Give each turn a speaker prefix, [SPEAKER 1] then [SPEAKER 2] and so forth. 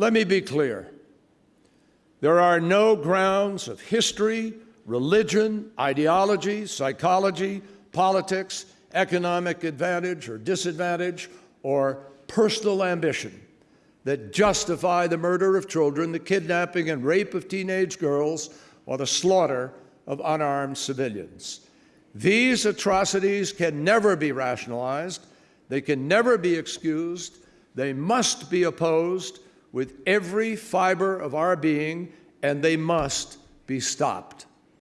[SPEAKER 1] Let me be clear. There are no grounds of history, religion, ideology, psychology, politics, economic advantage or disadvantage, or personal ambition that justify the murder of children, the kidnapping and rape of teenage girls, or the slaughter of unarmed civilians. These atrocities can never be rationalized, they can never be excused, they must be opposed with every fiber of our being, and they must be stopped.